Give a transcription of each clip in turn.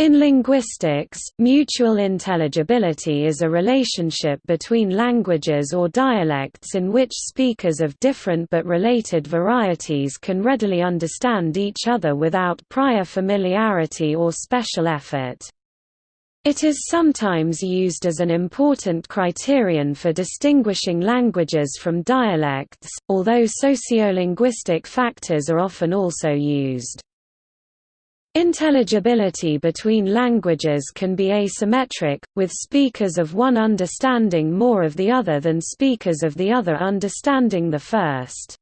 In linguistics, mutual intelligibility is a relationship between languages or dialects in which speakers of different but related varieties can readily understand each other without prior familiarity or special effort. It is sometimes used as an important criterion for distinguishing languages from dialects, although sociolinguistic factors are often also used. Intelligibility between languages can be asymmetric, with speakers of one understanding more of the other than speakers of the other understanding the first.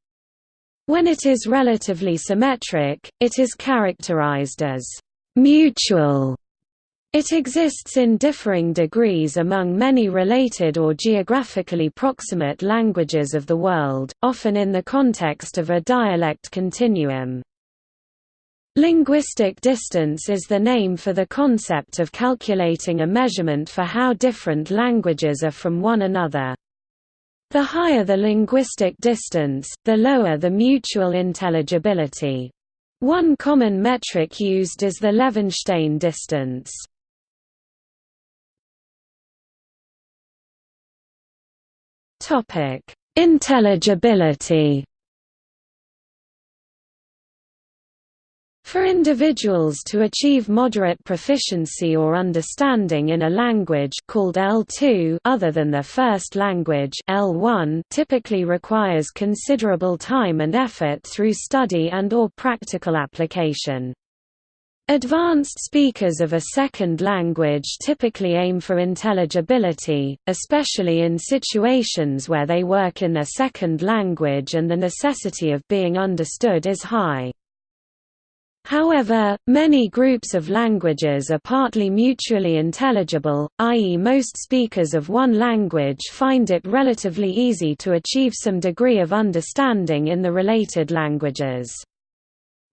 When it is relatively symmetric, it is characterized as mutual. It exists in differing degrees among many related or geographically proximate languages of the world, often in the context of a dialect continuum. Linguistic distance is the name for the concept of calculating a measurement for how different languages are from one another. The higher the linguistic distance, the lower the mutual intelligibility. One common metric used is the Levenshtein distance. Intelligibility For individuals to achieve moderate proficiency or understanding in a language called L2 other than their first language L1 typically requires considerable time and effort through study and or practical application. Advanced speakers of a second language typically aim for intelligibility, especially in situations where they work in their second language and the necessity of being understood is high. However, many groups of languages are partly mutually intelligible, i.e. most speakers of one language find it relatively easy to achieve some degree of understanding in the related languages.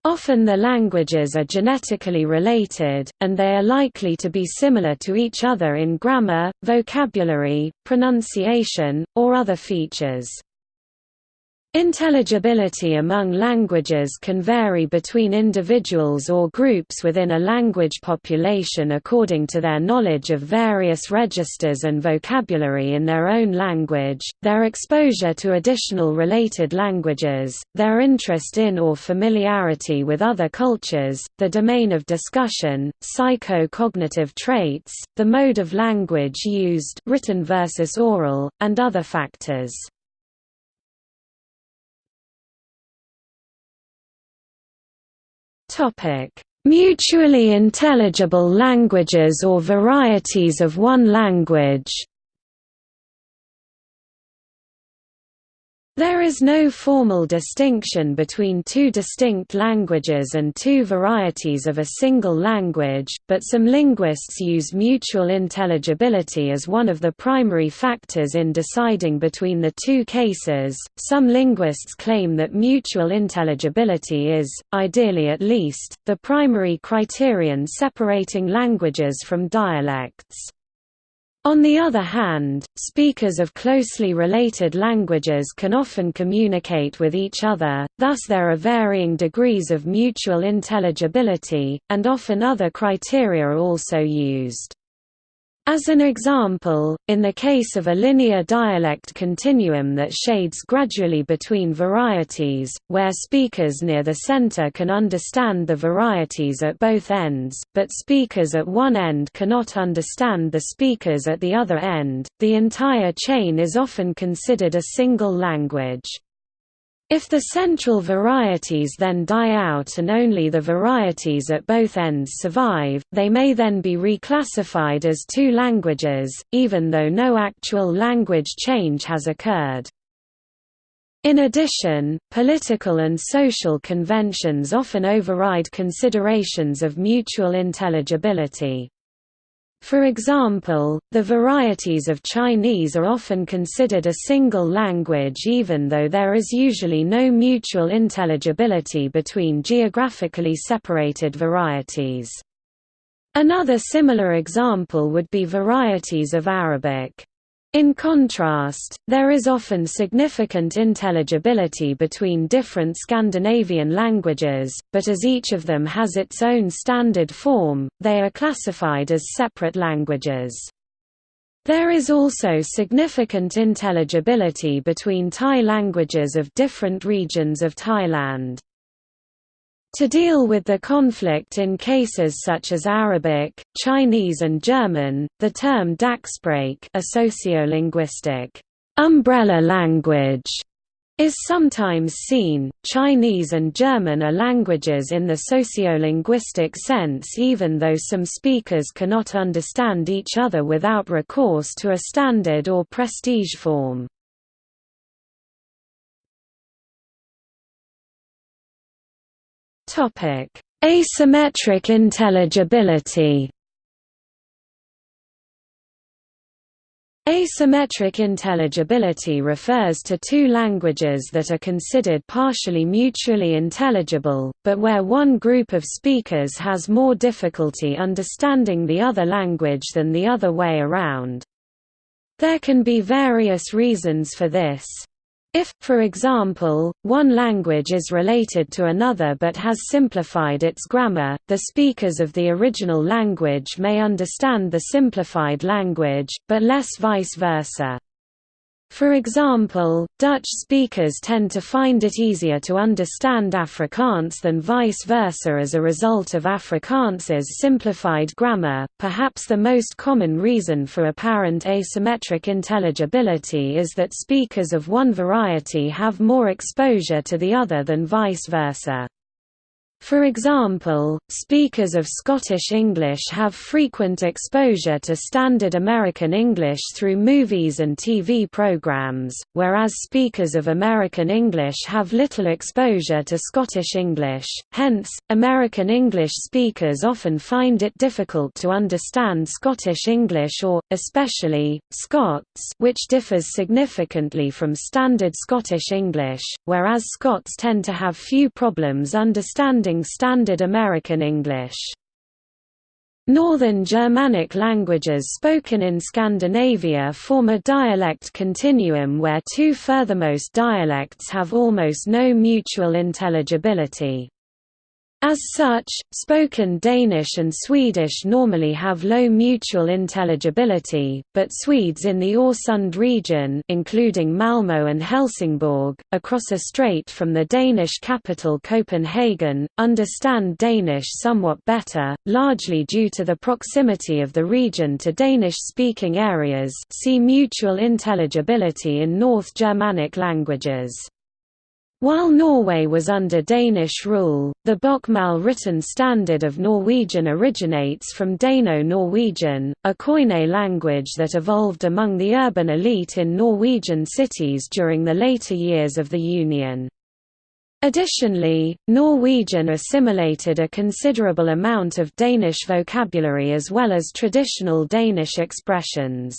Often the languages are genetically related, and they are likely to be similar to each other in grammar, vocabulary, pronunciation, or other features. Intelligibility among languages can vary between individuals or groups within a language population according to their knowledge of various registers and vocabulary in their own language, their exposure to additional related languages, their interest in or familiarity with other cultures, the domain of discussion, psycho-cognitive traits, the mode of language used written versus oral, and other factors. Mutually intelligible languages or varieties of one language There is no formal distinction between two distinct languages and two varieties of a single language, but some linguists use mutual intelligibility as one of the primary factors in deciding between the two cases. Some linguists claim that mutual intelligibility is, ideally at least, the primary criterion separating languages from dialects. On the other hand, speakers of closely related languages can often communicate with each other, thus there are varying degrees of mutual intelligibility, and often other criteria are also used. As an example, in the case of a linear dialect continuum that shades gradually between varieties, where speakers near the center can understand the varieties at both ends, but speakers at one end cannot understand the speakers at the other end, the entire chain is often considered a single language. If the central varieties then die out and only the varieties at both ends survive, they may then be reclassified as two languages, even though no actual language change has occurred. In addition, political and social conventions often override considerations of mutual intelligibility. For example, the varieties of Chinese are often considered a single language even though there is usually no mutual intelligibility between geographically separated varieties. Another similar example would be varieties of Arabic. In contrast, there is often significant intelligibility between different Scandinavian languages, but as each of them has its own standard form, they are classified as separate languages. There is also significant intelligibility between Thai languages of different regions of Thailand. To deal with the conflict in cases such as Arabic, Chinese and German, the term Dachsprache a sociolinguistic umbrella language is sometimes seen. Chinese and German are languages in the sociolinguistic sense even though some speakers cannot understand each other without recourse to a standard or prestige form. Topic: Asymmetric intelligibility. Asymmetric intelligibility refers to two languages that are considered partially mutually intelligible, but where one group of speakers has more difficulty understanding the other language than the other way around. There can be various reasons for this. If, for example, one language is related to another but has simplified its grammar, the speakers of the original language may understand the simplified language, but less vice versa. For example, Dutch speakers tend to find it easier to understand Afrikaans than vice versa as a result of Afrikaans's simplified grammar. Perhaps the most common reason for apparent asymmetric intelligibility is that speakers of one variety have more exposure to the other than vice versa. For example, speakers of Scottish English have frequent exposure to Standard American English through movies and TV programs, whereas speakers of American English have little exposure to Scottish English, hence, American English speakers often find it difficult to understand Scottish English or, especially, Scots which differs significantly from Standard Scottish English, whereas Scots tend to have few problems understanding Standard American English. Northern Germanic languages spoken in Scandinavia form a dialect continuum where two furthermost dialects have almost no mutual intelligibility. As such, spoken Danish and Swedish normally have low mutual intelligibility, but Swedes in the Øresund region including Malmö and Helsingborg, across a strait from the Danish capital Copenhagen, understand Danish somewhat better, largely due to the proximity of the region to Danish-speaking areas see mutual intelligibility in North Germanic languages. While Norway was under Danish rule, the Bokmål written standard of Norwegian originates from Dano-Norwegian, a Koine language that evolved among the urban elite in Norwegian cities during the later years of the Union. Additionally, Norwegian assimilated a considerable amount of Danish vocabulary as well as traditional Danish expressions.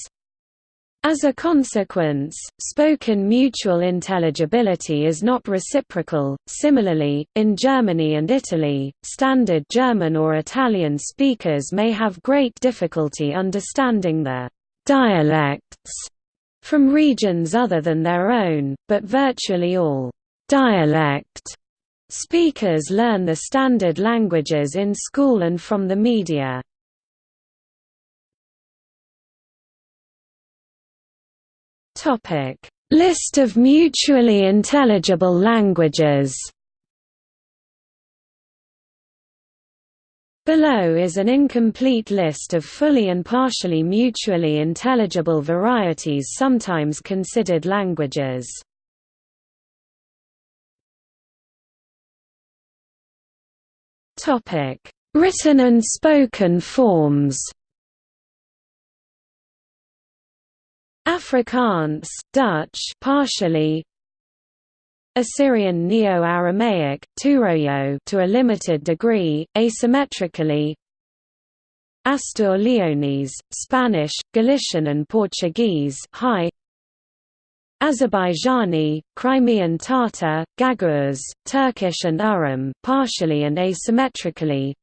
As a consequence, spoken mutual intelligibility is not reciprocal. Similarly, in Germany and Italy, standard German or Italian speakers may have great difficulty understanding the dialects from regions other than their own, but virtually all dialect speakers learn the standard languages in school and from the media. Topic: List of mutually intelligible languages. Below is an incomplete list of fully and partially mutually intelligible varieties sometimes considered languages. Written and spoken forms Afrikaans, Dutch partially. Assyrian Neo-Aramaic, Turoyo to a limited degree, asymmetrically. Astur-Leonese, Spanish, Galician and Portuguese high. Azerbaijani, Crimean Tatar, Gagauz, Turkish and Urum partially and asymmetrically.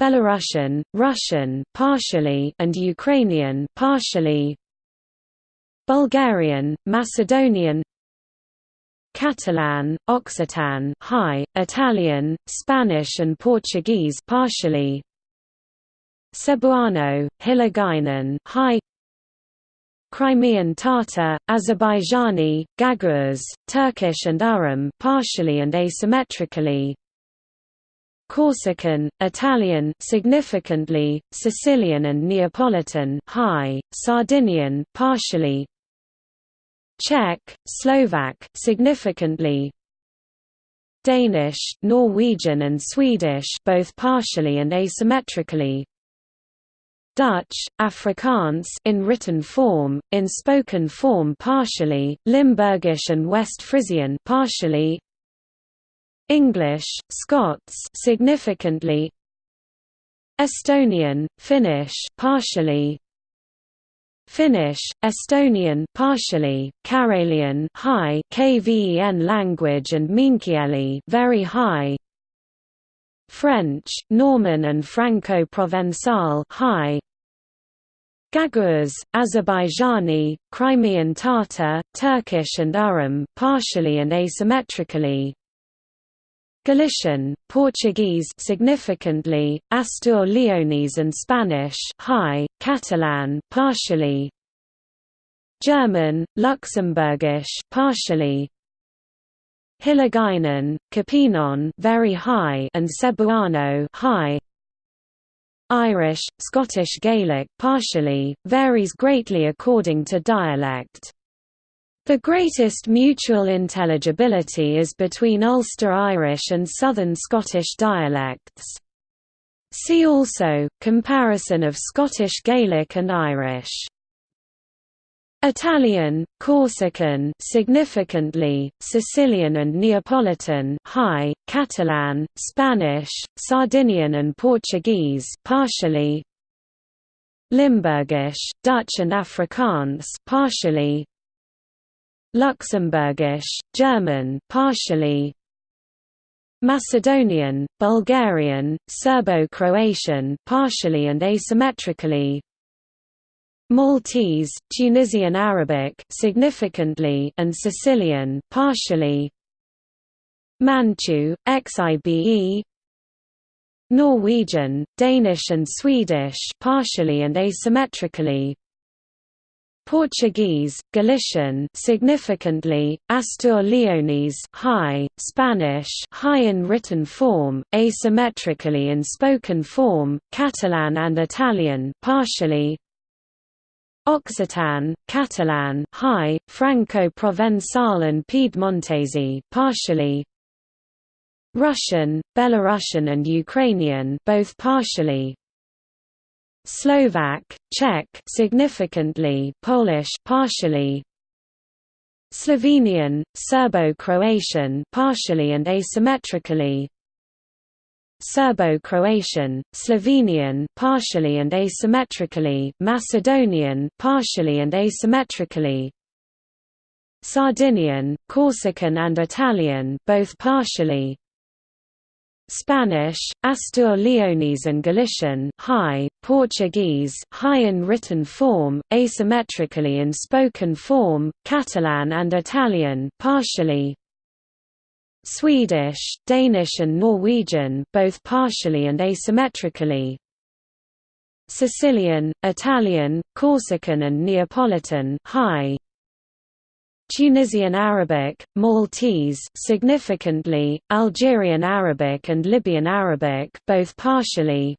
Belarusian, Russian partially and Ukrainian partially Bulgarian, Macedonian Catalan, Occitan high, Italian, Spanish and Portuguese partially Cebuano, Hiligaynon high Crimean Tatar, Azerbaijani, Gagauz, Turkish and Urum partially and asymmetrically Corsican, Italian significantly, Sicilian and Neapolitan high, Sardinian partially Czech, Slovak significantly. Danish, Norwegian and Swedish both partially and asymmetrically. Dutch, Afrikaans in written form, in spoken form partially, Limburgish and West Frisian partially. English, Scots significantly. Estonian, Finnish partially Finnish, Estonian partially, Karelian high KVEN language and Meänkieli very high. French, Norman and Franco-Provençal high. Gagauz, Azerbaijani, Crimean Tatar, Turkish and Urum partially and asymmetrically. Galician, Portuguese significantly, Astur Leonese and Spanish high, Catalan partially, German, Luxembourgish partially, Hiligaynon, Capiznon very high and Cebuano high. Irish, Scottish Gaelic partially, varies greatly according to dialect. The greatest mutual intelligibility is between Ulster Irish and Southern Scottish dialects. See also, comparison of Scottish Gaelic and Irish. Italian, Corsican significantly, Sicilian and Neapolitan high, Catalan, Spanish, Sardinian and Portuguese partially, Limburgish, Dutch and Afrikaans partially, Luxembourgish, German partially, Macedonian, Bulgarian, Serbo-Croatian partially and asymmetrically, Maltese, Tunisian Arabic significantly and Sicilian partially, Manchu, Xibe, Norwegian, Danish and Swedish partially and asymmetrically, Portuguese, Galician significantly, Astur Leonese high, Spanish high in written form, asymmetrically in spoken form, Catalan and Italian partially, Occitan, Catalan high, Franco-Provençal and Piedmontese partially, Russian, Belarusian and Ukrainian both partially, Slovak, Czech significantly, Polish partially, Slovenian, Serbo-Croatian partially and asymmetrically, Serbo-Croatian, Slovenian partially and asymmetrically, Macedonian partially and asymmetrically, Sardinian, Corsican and Italian both partially, Spanish, Astur Leonese and Galician high, Portuguese high in written form, asymmetrically in spoken form, Catalan and Italian partially, Swedish, Danish and Norwegian both partially and asymmetrically, Sicilian, Italian, Corsican and Neapolitan high, Tunisian Arabic, Maltese significantly, Algerian Arabic and Libyan Arabic both partially,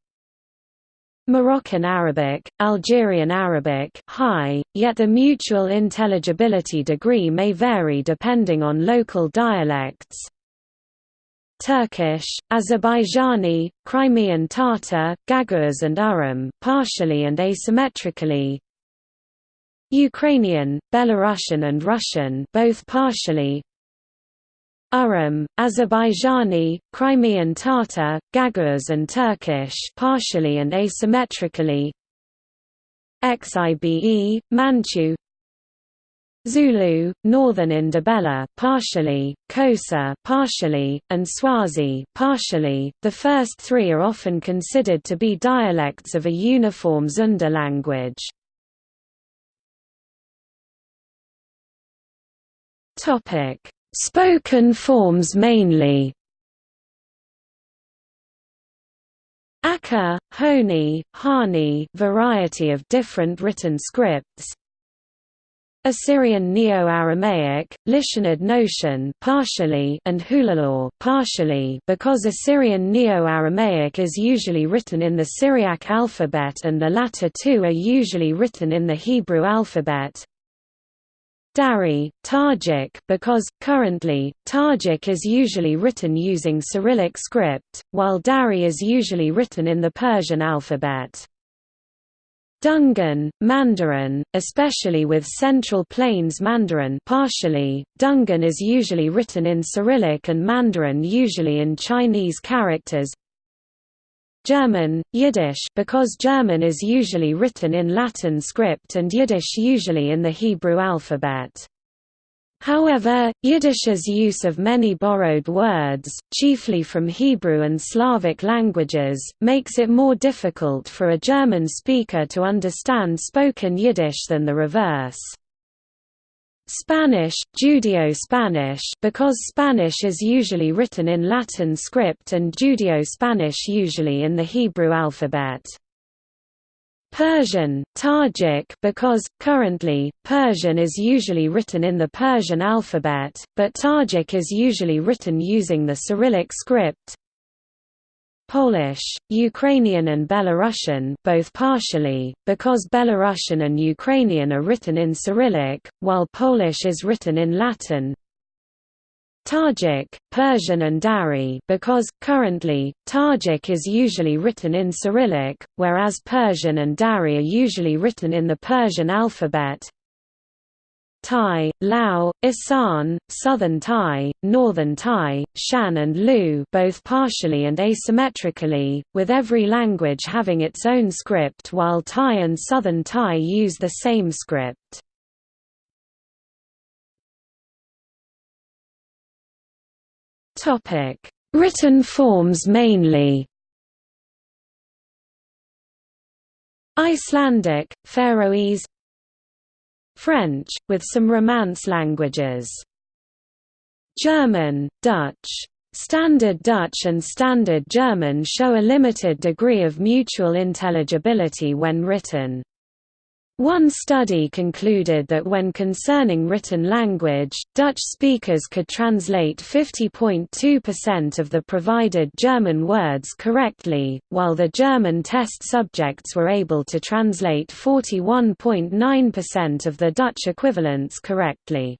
Moroccan Arabic, Algerian Arabic high, yet the mutual intelligibility degree may vary depending on local dialects. Turkish, Azerbaijani, Crimean Tatar, Gagauz and Urum partially and asymmetrically, Ukrainian, Belarusian and Russian both partially Urum, Azerbaijani, Crimean Tatar, Gagauz and Turkish partially and asymmetrically Xibe, Manchu Zulu, Northern Ndebele partially, Xhosa partially, and Swazi partially. The first three are often considered to be dialects of a uniform Zunda language. Topic: Spoken forms mainly. Akha, Honi, Hani variety of different written scripts Assyrian Neo-Aramaic, Lishanid Noshan partially and Hulaulá partially because Assyrian Neo-Aramaic is usually written in the Syriac alphabet and the latter two are usually written in the Hebrew alphabet. Dari, Tajik because, currently, Tajik is usually written using Cyrillic script, while Dari is usually written in the Persian alphabet. Dungan, Mandarin, especially with Central Plains Mandarin partially, Dungan is usually written in Cyrillic and Mandarin usually in Chinese characters German, Yiddish because German is usually written in Latin script and Yiddish usually in the Hebrew alphabet. However, Yiddish's use of many borrowed words, chiefly from Hebrew and Slavic languages, makes it more difficult for a German speaker to understand spoken Yiddish than the reverse. Spanish, Judeo-Spanish because Spanish is usually written in Latin script and Judeo-Spanish usually in the Hebrew alphabet. Persian, Tajik because, currently, Persian is usually written in the Persian alphabet, but Tajik is usually written using the Cyrillic script. Polish, Ukrainian and Belarusian both partially, because Belarusian and Ukrainian are written in Cyrillic, while Polish is written in Latin, Tajik, Persian and Dari because, currently, Tajik is usually written in Cyrillic, whereas Persian and Dari are usually written in the Persian alphabet. Thai, Lao, Isan, Southern Thai, Northern Thai, Shan and Lu both partially and asymmetrically, with every language having its own script while Thai and Southern Thai use the same script. Written forms mainly. Icelandic, Faroese, French, with some Romance languages. German, Dutch. Standard Dutch and Standard German show a limited degree of mutual intelligibility when written. One study concluded that when concerning written language, Dutch speakers could translate 50.2% of the provided German words correctly, while the German test subjects were able to translate 41.9% of the Dutch equivalents correctly.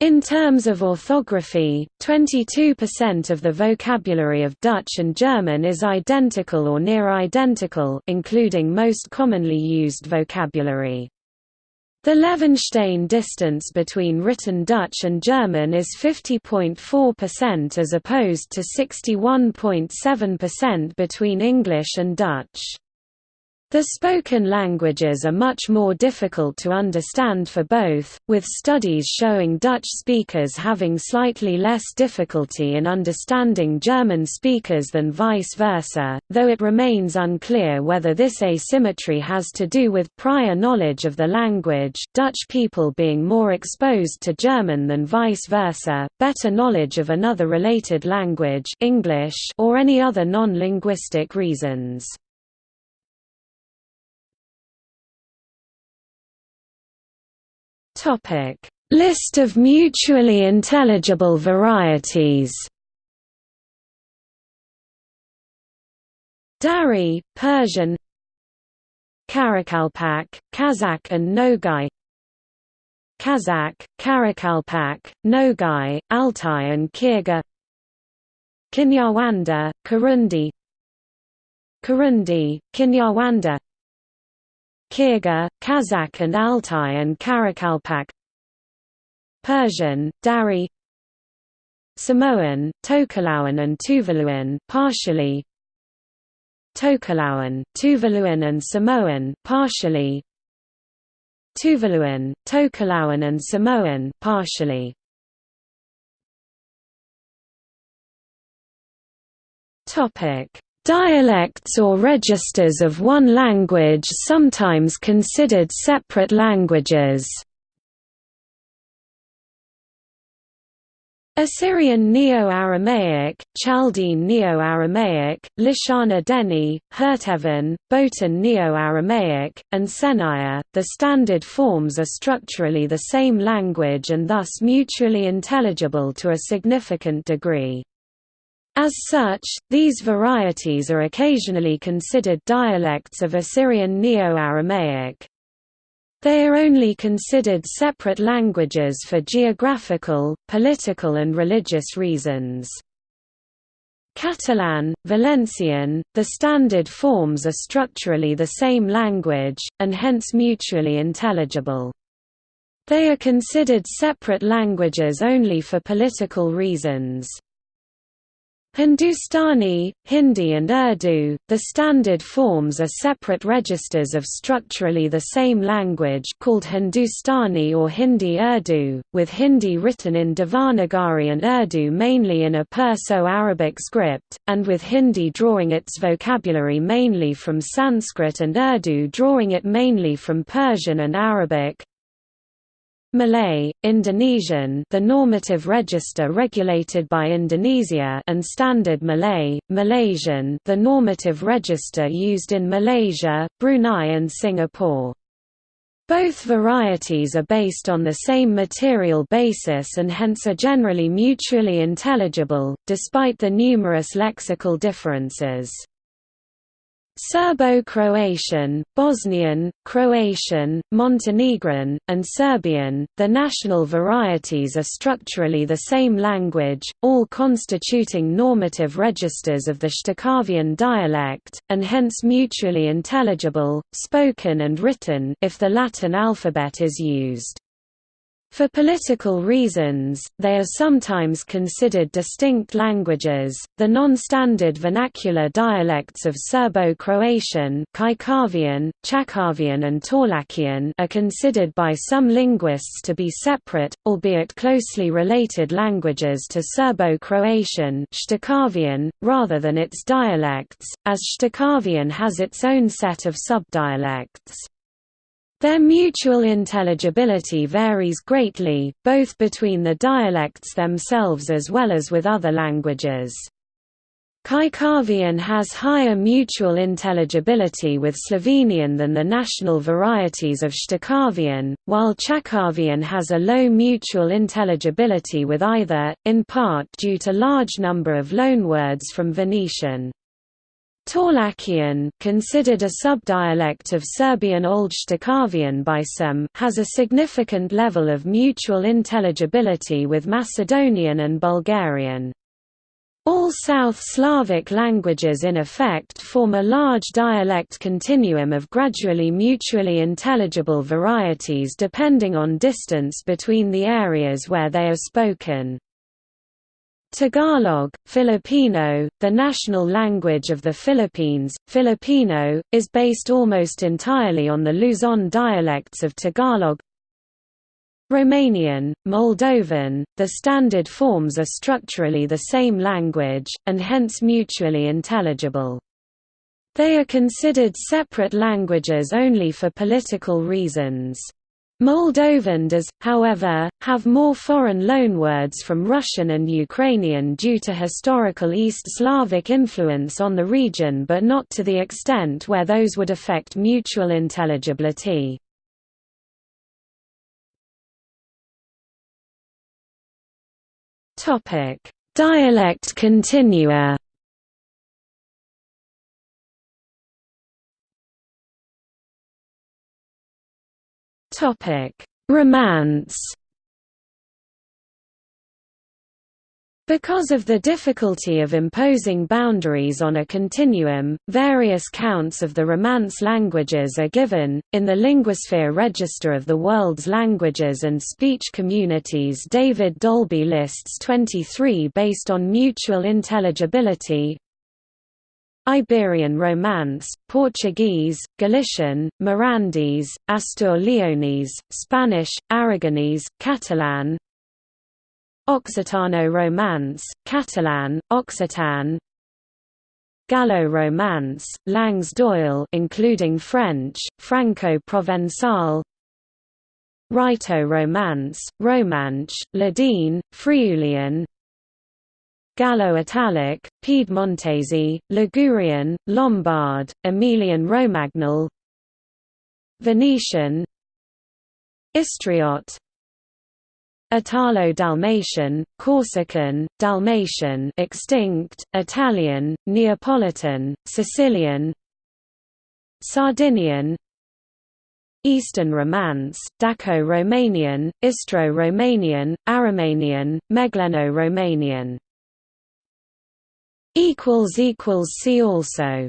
In terms of orthography, 22% of the vocabulary of Dutch and German is identical or near identical including most commonly used vocabulary. The Levenshtein distance between written Dutch and German is 50.4% as opposed to 61.7% between English and Dutch. The spoken languages are much more difficult to understand for both, with studies showing Dutch speakers having slightly less difficulty in understanding German speakers than vice versa, though it remains unclear whether this asymmetry has to do with prior knowledge of the language Dutch people being more exposed to German than vice versa, better knowledge of another related language English or any other non-linguistic reasons. List of mutually intelligible varieties. Dari, Persian. Karakalpak, Kazakh and Nogai. Kazakh, Karakalpak, Nogai, Altai and Kyrgyz Kinyarwanda, Kirundi Kirundi, Kinyarwanda Kyrgyz, Kazakh and Altai and Karakalpak. Persian, Dari. Samoan, Tokelauan and Tuvaluan partially. Tokelauan, Tuvaluan and Samoan partially. Tuvaluan, Tokelauan and Samoan partially. Topic Dialects or registers of one language sometimes considered separate languages Assyrian Neo-Aramaic, Chaldean Neo-Aramaic, Lishana Deni, Hértevin, Bohtan Neo-Aramaic, and Senaya, the standard forms are structurally the same language and thus mutually intelligible to a significant degree. As such, these varieties are occasionally considered dialects of Assyrian Neo-Aramaic. They are only considered separate languages for geographical, political and religious reasons. Catalan, Valencian, the standard forms are structurally the same language, and hence mutually intelligible. They are considered separate languages only for political reasons. Hindustani, Hindi and Urdu, the standard forms are separate registers of structurally the same language called Hindustani or Hindi-Urdu, with Hindi written in Devanagari and Urdu mainly in a Perso-Arabic script, and with Hindi drawing its vocabulary mainly from Sanskrit and Urdu drawing it mainly from Persian and Arabic. Malay, Indonesian the normative register regulated by Indonesia and Standard Malay, Malaysian the normative register used in Malaysia, Brunei and Singapore. Both varieties are based on the same material basis and hence are generally mutually intelligible, despite the numerous lexical differences. Serbo-Croatian, Bosnian, Croatian, Montenegrin, and Serbian, the national varieties are structurally the same language, all constituting normative registers of the Shtokavian dialect, and hence mutually intelligible, spoken and written if the Latin alphabet is used. For political reasons, they are sometimes considered distinct languages. The non-standard vernacular dialects of Serbo-Croatian, Kajkavian, Chakavian and Torlakian are considered by some linguists to be separate, albeit closely related languages to Serbo-Croatian rather than its dialects, as Shtokavian has its own set of subdialects. Their mutual intelligibility varies greatly, both between the dialects themselves as well as with other languages. Kajkavian has higher mutual intelligibility with Slovenian than the national varieties of Shtokavian, while Chakavian has a low mutual intelligibility with either, in part due to large number of loanwords from Venetian. Torlakian, considered a subdialect of Serbian Old Shtokavian by some, has a significant level of mutual intelligibility with Macedonian and Bulgarian. All South Slavic languages in effect form a large dialect continuum of gradually mutually intelligible varieties depending on distance between the areas where they are spoken. Tagalog, Filipino, the national language of the Philippines, Filipino, is based almost entirely on the Luzon dialects of Tagalog. Romanian, Moldovan, the standard forms are structurally the same language, and hence mutually intelligible. They are considered separate languages only for political reasons. Moldovan does, however, have more foreign loanwords from Russian and Ukrainian due to historical East Slavic influence on the region but not to the extent where those would affect mutual intelligibility. Dialect continua Topic: Romance. Because of the difficulty of imposing boundaries on a continuum, various counts of the Romance languages are given. In the Linguasphere Register of the World's Languages and Speech Communities, David Dalby lists 23 based on mutual intelligibility, Iberian Romance, Portuguese, Galician, Mirandese, Astur-Leonese, Spanish, Aragonese, Catalan. Occitano Romance, Catalan, Occitan. Gallo-Romance, Langues d'Oil including French, Franco-Provençal Rhaeto-Romance, Romanche, Ladine, Friulian Gallo-Italic, Piedmontese, Ligurian, Lombard, Emilian Romagnol Venetian Istriot Italo-Dalmatian, Corsican, Dalmatian extinct, Italian, Neapolitan, Sicilian Sardinian Eastern Romance, Daco-Romanian, Istro-Romanian, Aromanian, Megleno-Romanian See also